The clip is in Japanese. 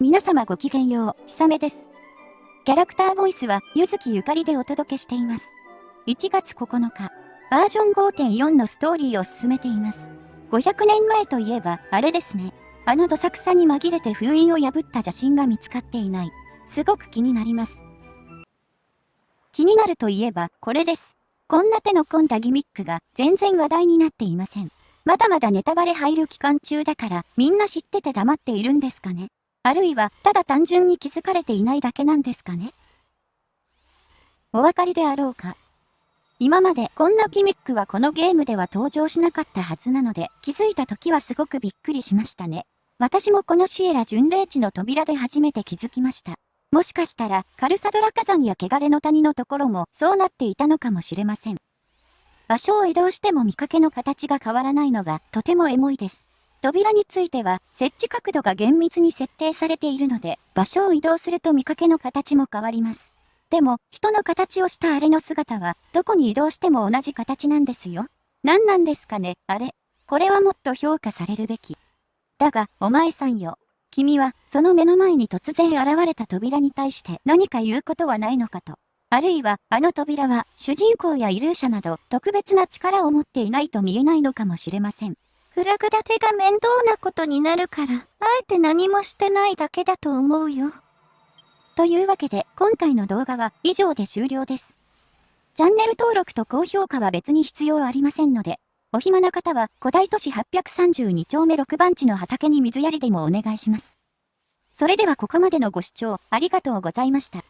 皆様ごきげんよう、ひさめです。キャラクターボイスは、ゆずきゆかりでお届けしています。1月9日、バージョン5.4のストーリーを進めています。500年前といえば、あれですね。あのどさくさに紛れて封印を破った邪神が見つかっていない。すごく気になります。気になるといえば、これです。こんな手の込んだギミックが全然話題になっていません。まだまだネタバレ入る期間中だから、みんな知ってて黙っているんですかね。あるいは、ただ単純に気づかれていないだけなんですかね？お分かりであろうか今までこんなギミックはこのゲームでは登場しなかったはずなので、気づいた時はすごくびっくりしましたね。私もこのシエラ巡礼地の扉で初めて気づきました。もしかしたら、カルサドラ火山や汚れの谷のところもそうなっていたのかもしれません。場所を移動しても見かけの形が変わらないのがとてもエモいです。扉については設置角度が厳密に設定されているので、場所を移動すると見かけの形も変わります。でも、人の形をしたあれの姿は、どこに移動しても同じ形なんですよ。何なんですかね、あれ。これはもっと評価されるべき。だが、お前さんよ。君は、その目の前に突然現れた扉に対して何か言うことはないのかと。あるいは、あの扉は、主人公やイルーシャなど、特別な力を持っていないと見えないのかもしれません。フラグ立てが面倒なことになるから、あえて何もしてないだけだと思うよ。というわけで、今回の動画は以上で終了です。チャンネル登録と高評価は別に必要ありませんので、お暇な方は古代都市832丁目6番地の畑に水やりでもお願いします。それではここまでのご視聴ありがとうございました。